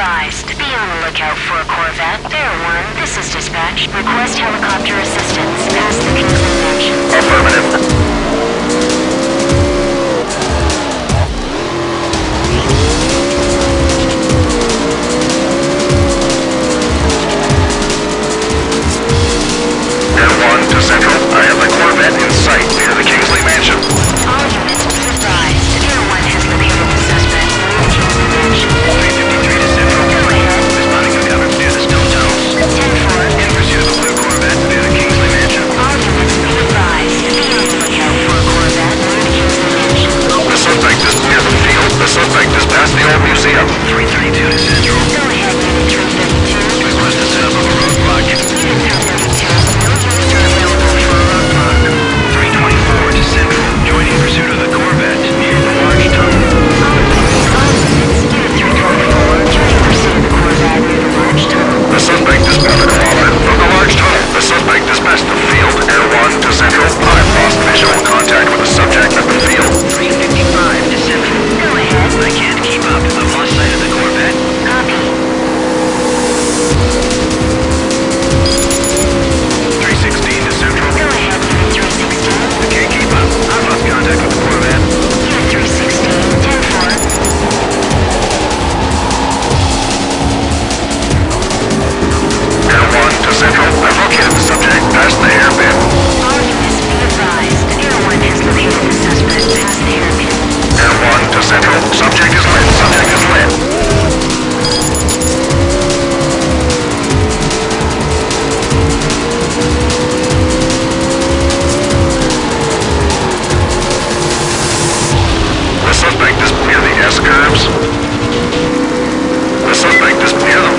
advised. Be on the lookout for a Corvette. There, 1, this is dispatch. Request helicopter assistance. Pass the conclude. Central, subject past the be advised. Air 1 has located the suspect past the. Air 1 to Central. Subject is lit. Subject is lit. The suspect is near the S-curves. The suspect is near the